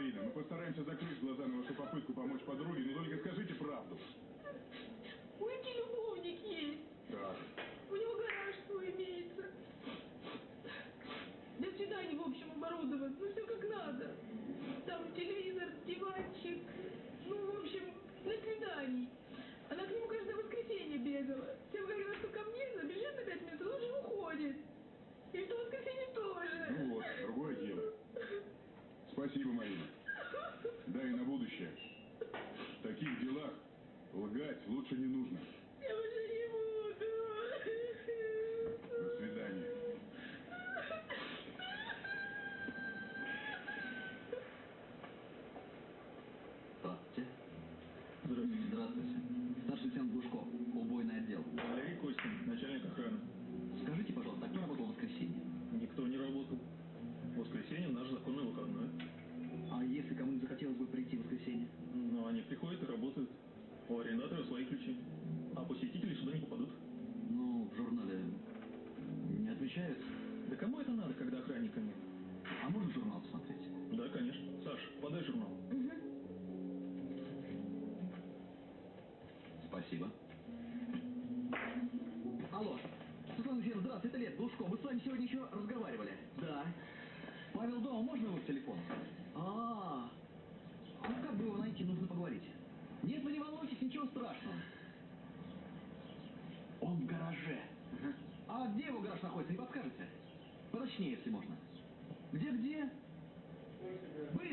Марина, мы постараемся закрыть глаза на вашу попытку помочь подруге, но только скажите правду. У Ики любовник есть. Да. У него гараж свой имеется. Для свиданий, в общем, оборудован. Ну, все как надо. Там телевизор, диванчик. Ну, в общем, для свиданий. Она к нему каждое воскресенье бегала. Всем говорила, что ко мне забежит на пять минут, он уже уходит. И что воскресенье тоже. Ну вот, другое дело. Спасибо, Марина таких делах лгать лучше не нужно.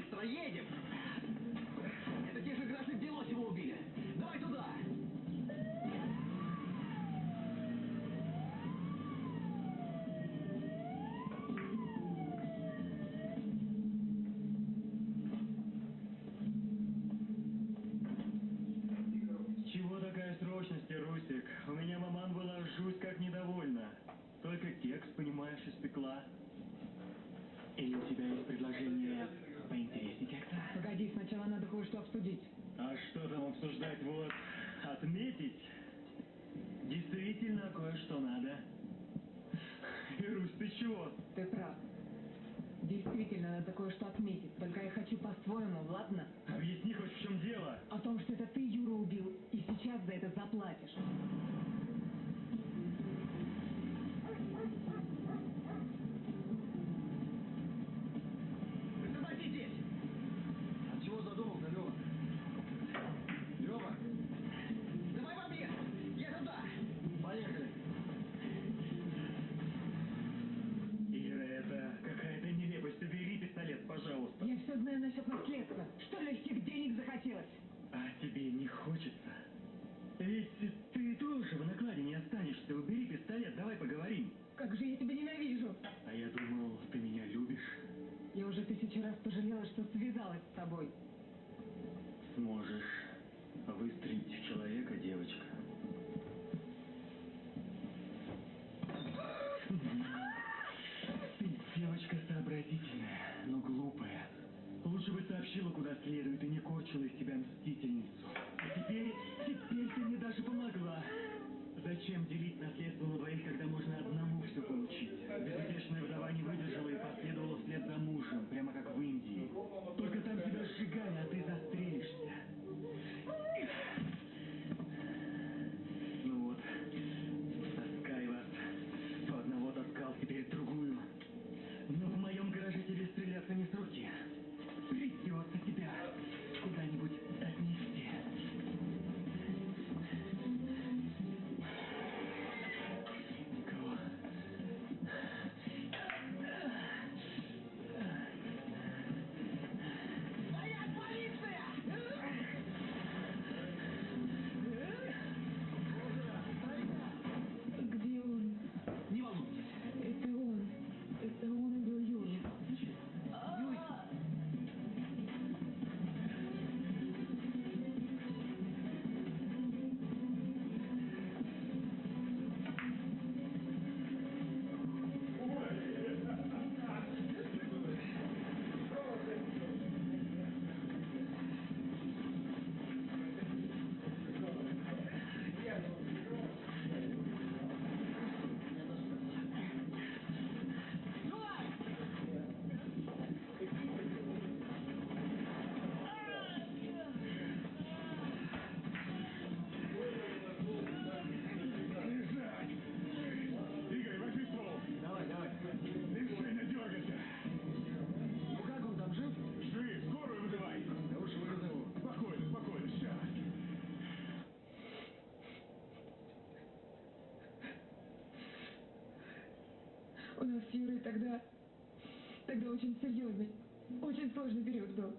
быстро едем. чудо, что связалась с тобой. Сможешь выстрелить в человека, девочка. Ты девочка сообразительная, но глупая. Лучше бы сообщила, куда следует, и не корчила из тебя мстительницу. А теперь, теперь ты мне даже помогла. Зачем делить наследство? атмосферы, тогда, тогда очень серьезный, очень сложный период был.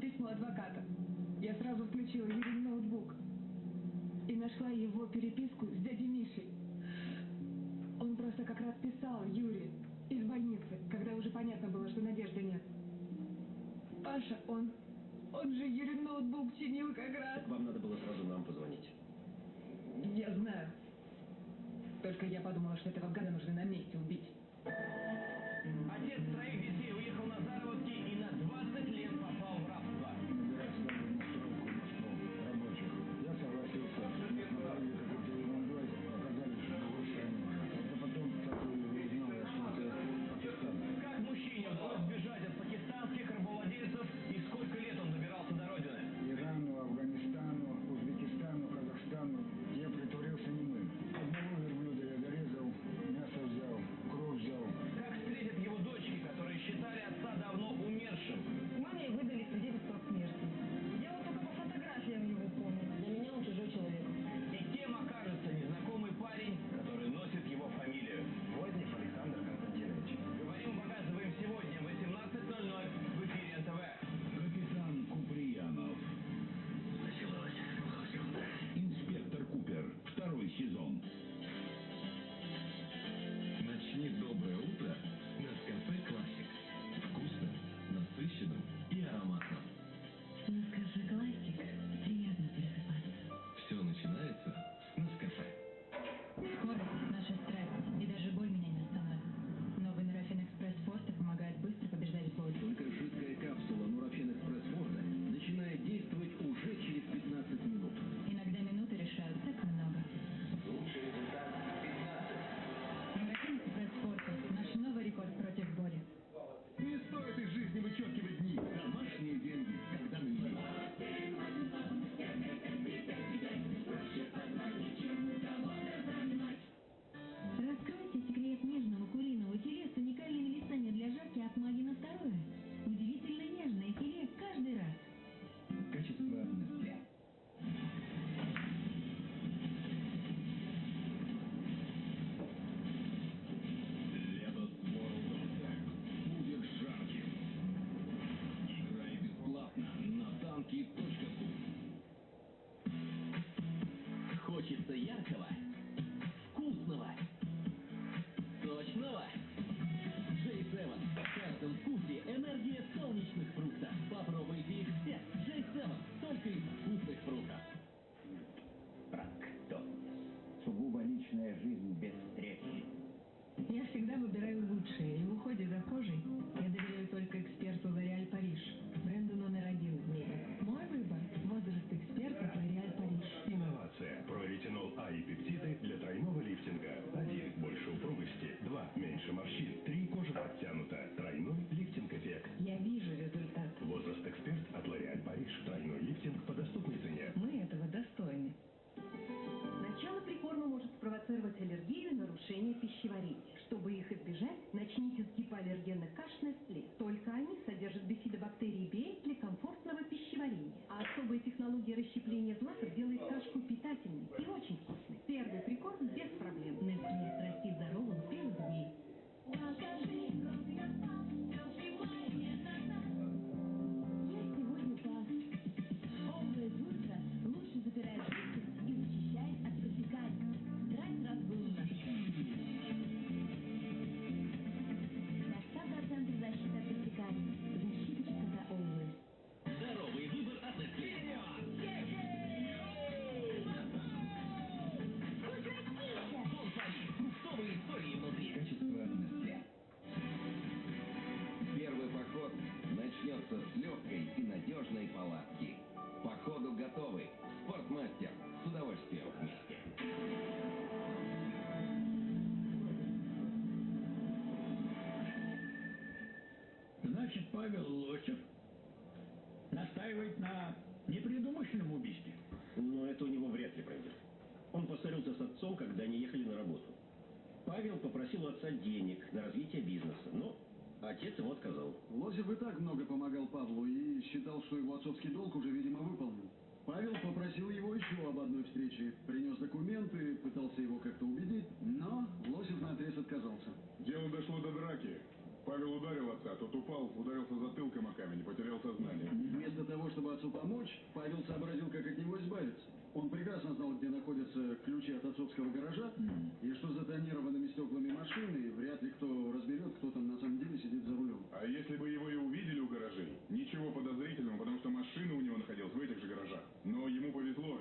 Письмо адвоката. Я сразу включила Юрин ноутбук и нашла его переписку с дядей Мишей. Он просто как раз писал Юре из больницы, когда уже понятно было, что надежды нет. Паша, он... Он же Юрин ноутбук чинил как раз. Так вам надо было сразу нам позвонить. Я знаю. Только я подумала, что этого гада нужно на месте убить. discussion. Значит, Павел Лосев настаивает на непредумышленном убийстве. Но это у него вряд ли пройдет. Он поссорился с отцом, когда они ехали на работу. Павел попросил у отца денег на развитие бизнеса, но отец ему отказал. Лосев и так много помогал Павлу и считал, что его отцовский долг уже, видимо, выполнен. Павел попросил его еще об одной встрече. Принес документы, пытался его как-то убедить, но Лосев наотрез отказался. Дело дошло до драки. Павел ударил отца, тот упал, ударился затылком о камень потерял сознание. Вместо того, чтобы отцу помочь, Павел сообразил, как от него избавиться. Он прекрасно знал, где находятся ключи от отцовского гаража, и что за тонированными стеклами машины вряд ли кто разберет, кто там на самом деле сидит за рулем. А если бы его и увидели у гаражей, ничего подозрительного, потому что машина у него находилась в этих же гаражах. Но ему повезло,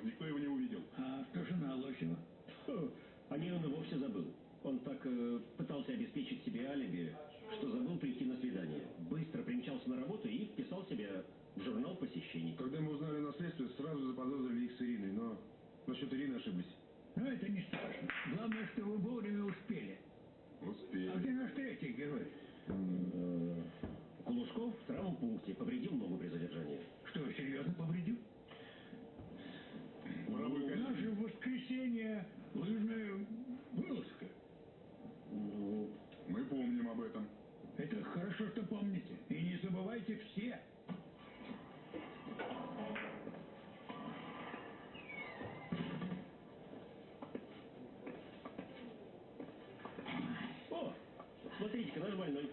смотрите-ка, наш больной.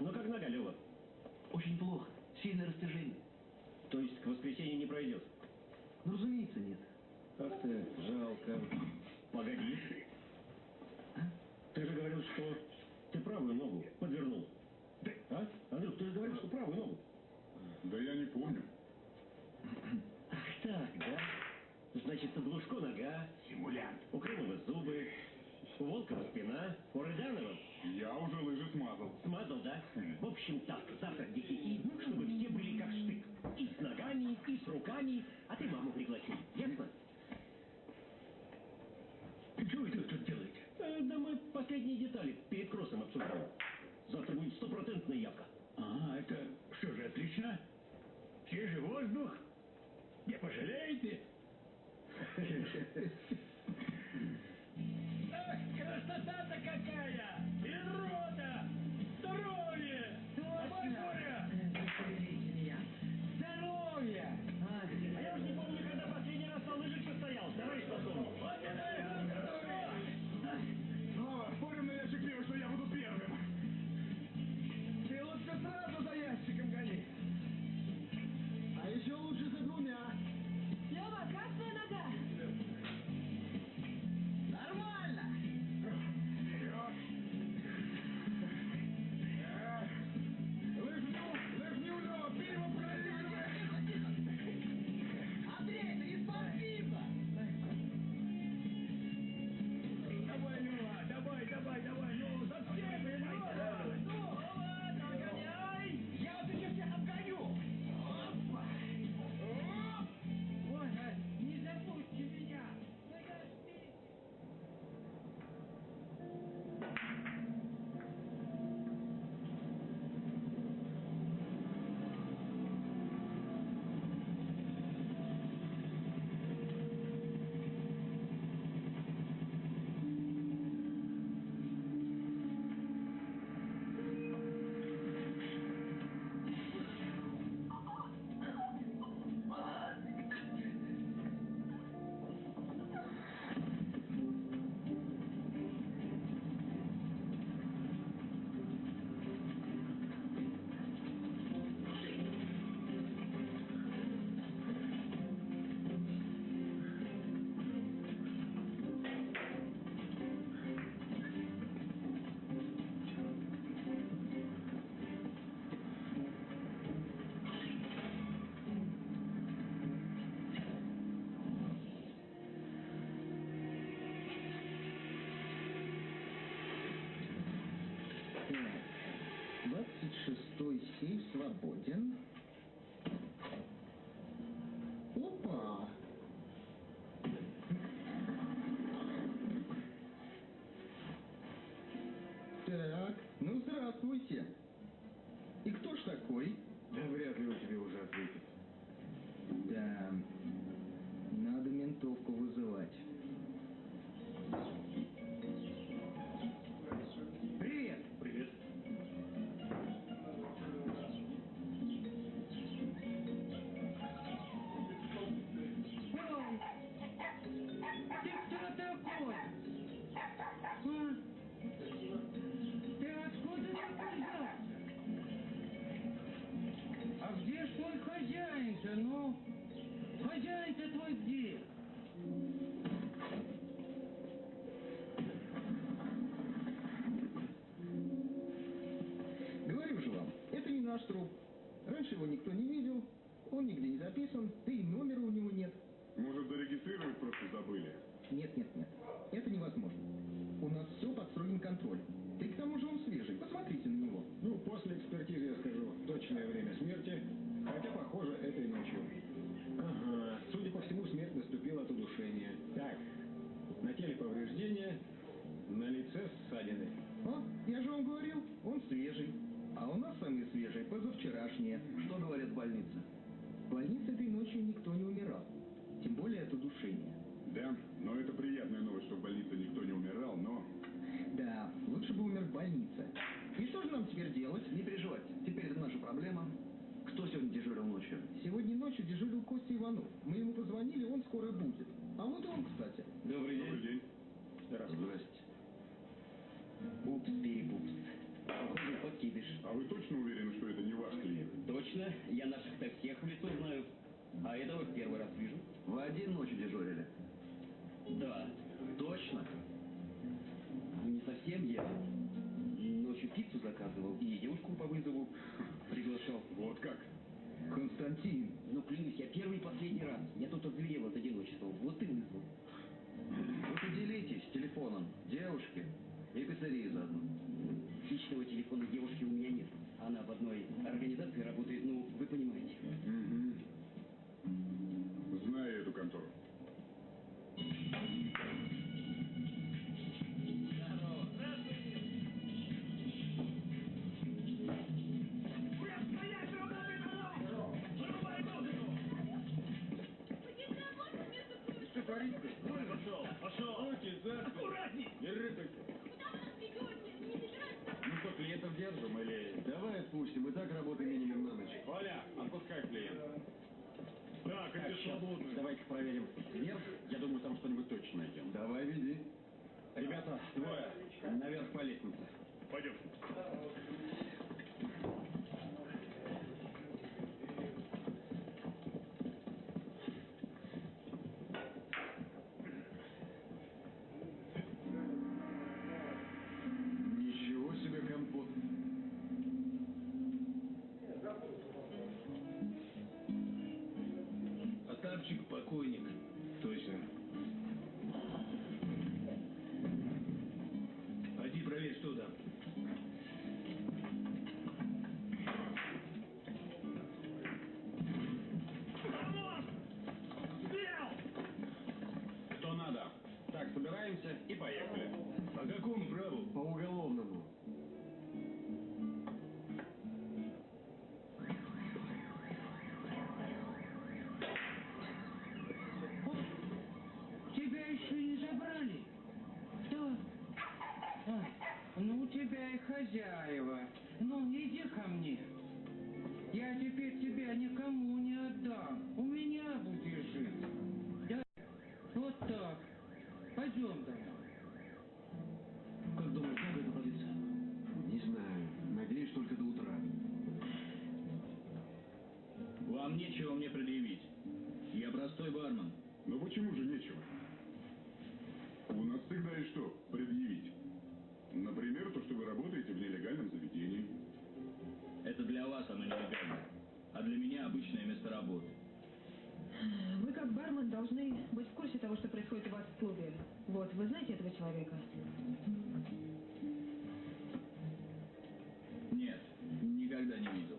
Ну как нога, Лева? Очень плохо. Сильное растяжение. То есть к воскресенью не пройдет? Ну, разумеется, нет. Ах ты, жалко. Погоди. Ты же говорил, что ты правую ногу подвернул. А? Андрюх, ты же говорил, что правую ногу. Да я не помню. Ах так, да? Значит, Глушко нога, Симулянт. у Крымова зубы, у Волкова спина, у Рыданова Я уже лыжи смазал. смазал, да? В общем так, завтра десяти, чтобы все были как штык. И с ногами, и с руками, а ты маму пригласи. Ясно? Что вы тут делаете? Э, да мы последние детали перед кроссом обсуждаем. Завтра будет стопроцентная явка. А, это что же, отлично? Свежий воздух? Не пожалеете? шестой сейф Костя Иванов. Мы ему позвонили, он скоро будет. А вот и он, кстати. Добрый день. Добрый день. Здравствуйте. Упс-перепупс. Похоже, подкидыш. А вы точно уверены, что это не ваш клиент? Точно, я наших-то всех в лицо знаю. А этого первый раз вижу. Вы один ночью дежурили? Да. Точно? Ну, не совсем я. Ночью пиццу заказывал и девушку по вызову приглашал. Вот как? Константин. Ну, клянусь, я первый и последний раз. Я тут озверел от одиночества. Вот и вызвал. Вы поделитесь телефоном девушки и пиццерии заодно. Личного телефона девушки у меня нет. Она в одной организации работает, ну, вы понимаете. Знаю эту контору. Клиента. Так, щас, свободно. давайте проверим вверх. Я думаю, там что-нибудь точно найдем. Давай, веди. Ребята, двое. Наверх по лестнице. Пойдем. Простой бармен. Но почему же нечего? У нас всегда есть что предъявить. Например, то, что вы работаете в нелегальном заведении. Это для вас оно нелегально. А для меня обычное место работы. Вы как бармен должны быть в курсе того, что происходит у вас в клубе. Вот, вы знаете этого человека? Нет, никогда не видел.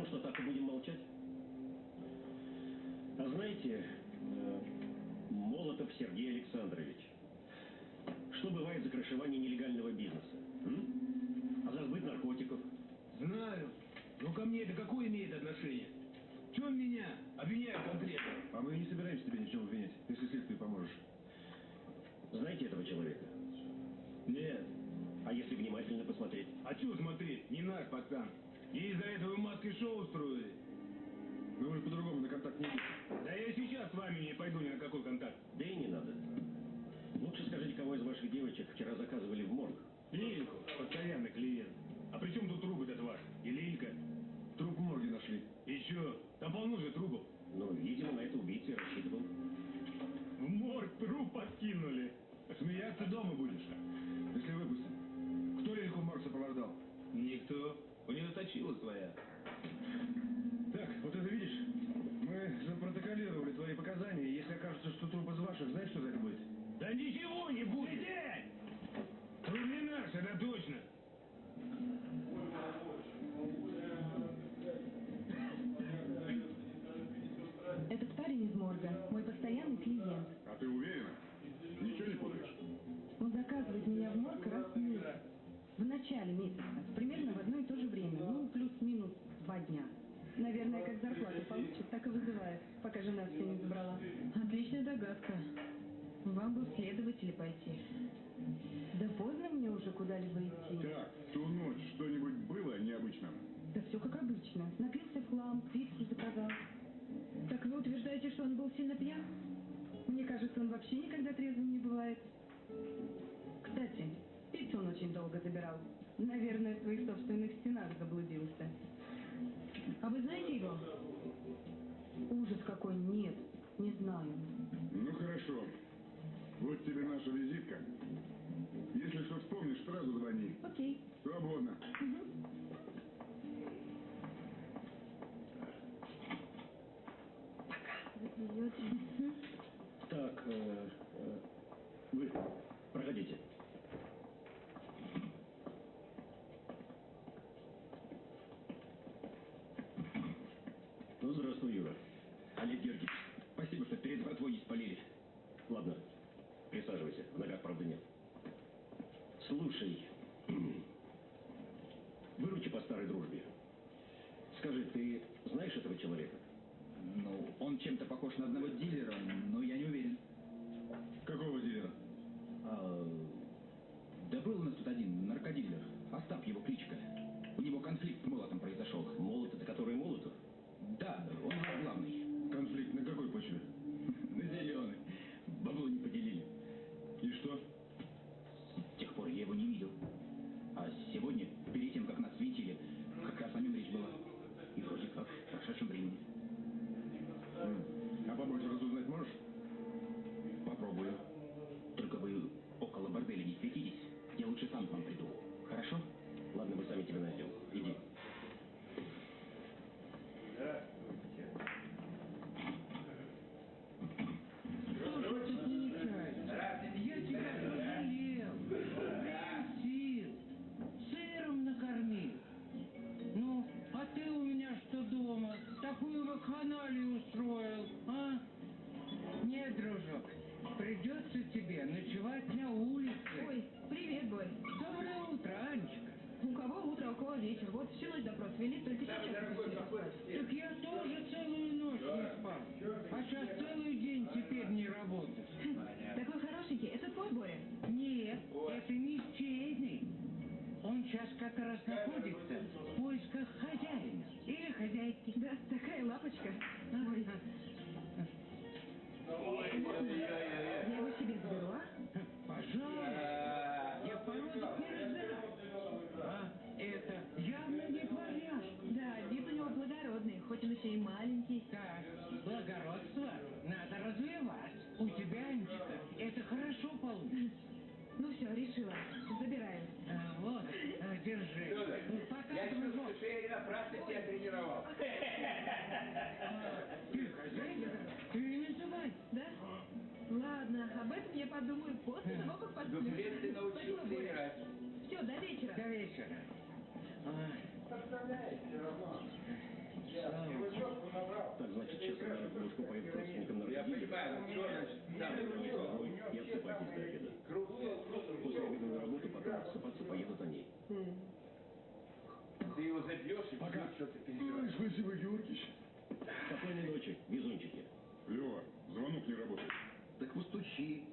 Ну что, так и будем молчать? А знаете, э, Молотов Сергей Александрович, что бывает за крышевание нелегального бизнеса? м? А за сбыт наркотиков? Знаю. Но ко мне это какое имеет отношение? В чем меня обвиняют конкретно? А мы не собираемся тебя ни в чем обвинять, если следствию поможешь. Знаете этого человека? Нет. А если внимательно посмотреть? А что смотреть? Не наш пацан. И из-за этого маски шоу устроили. Ну вы же по-другому на контакт не идете. Да я сейчас с вами не пойду ни на какой контакт. Да и не надо. Лучше скажите, кого из ваших девочек вчера заказывали в морг? Лильку, постоянный клиент. А при чем тут труп этот ваш? И Лилька? Труп в морге нашли. Чё? Там полно же трупов. Ну, видимо, на это убийца и рассчитывал. В морг труп подкинули. Смеяться дома будешь. Если выпустим. Кто Лильку в морг сопровождал? Никто. У нее точила своя. Так, вот это видишь? Мы запротоколировали твои показания, если окажется, что труп из ваших, знаешь, что за это будет? Да ничего не будет. Сидеть! Труп не наш, это точно. Этот парень из морга, мой постоянный клиент. А ты уверена? Ничего не путаешь? Он заказывает меня в морг раз в месяц. В начале месяца. Примерно в одно и то же время. Ну, плюс-минус два дня. Наверное, как зарплату получит, так и вызывает, пока жена все не забрала. Отличная догадка. Вам бы в следователи пойти. Да поздно мне уже куда-либо идти. Так, ту ночь что-нибудь было необычным? Да все как обычно. Напился в хлам, пиццу заказал. Так вы утверждаете, что он был сильно пьян? Мне кажется, он вообще никогда трезвым не бывает. Кстати, пиццу он очень долго забирал. Наверное, в своих собственных стенах заблудился. А вы знаете его? Ужас какой, нет, не знаю. Ну хорошо. Вот тебе наша визитка. Если что вспомнишь, сразу звони. Окей. Свободно. Так, э, э, вы проходите. Ну, здравствуй, Юра. Олег Георгиевич, спасибо, не спалили. Ладно, присаживайся. В ногах, правда, нет. Слушай, выручи по старой дружбе. Скажи, ты знаешь этого человека? Ну, он чем-то похож на одного дилера, но я не уверен. Какого дилера? А, да был у нас тут один наркодилер. Остап его кличка. У него конфликт с и маленький. Так, благородство надо развивать. У тебя, Анечка, это хорошо получится. Ну все, решила. Забираю. А, вот, а, держи. Ну, Пока, дружок. я тренировал. Ты хозяйка? Ты не называй. Да? Ладно, об этом я подумаю после того, как посплю. ты научил Спасибо, Боря. тренировать. Все, до вечера. До вечера. Ай, выступает противником наркотики. Я понимаю, что значит? Да, Я отсыпайтесь до обеда. После обеда на работу, Пока отсыпаться поеду за ней. Ты его забьешь и Пока. что ты перебираешь. Спасибо, Георгиевич. Спокойной ночи, везунчики. Лева, звонок не работает. Так постучи.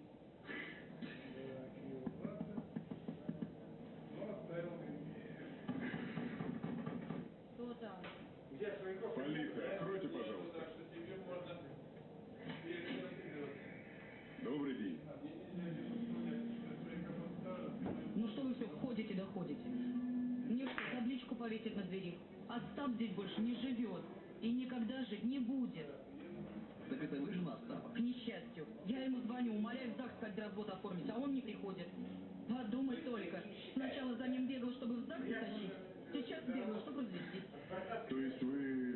говорит на двери. Остап здесь больше не живет и никогда жить не будет. Так это вы жена Остапа? К несчастью. Я ему звоню, умоляю в ЗАГС когда развод оформить, а он не приходит. Подумать только. Сначала за ним бегал, чтобы в ЗАГС затащить. Сейчас бегал, чтобы развестись. То есть вы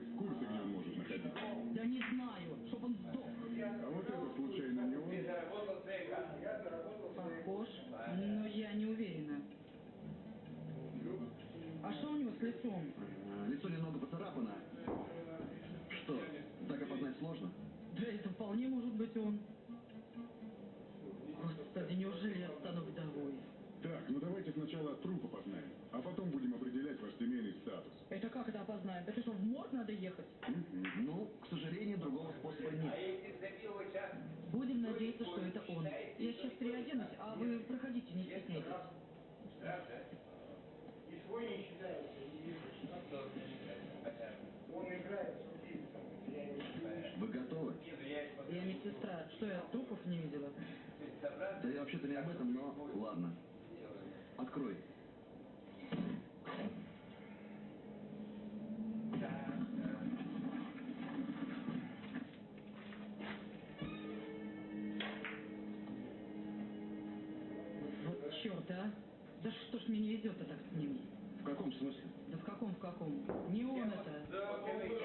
вполне может быть он. Господи, неужели об этом, но ладно. Открой. Вот черт, а? Да что ж мне не везет-то так с ними? В каком смысле? Да в каком, в каком? Не он это.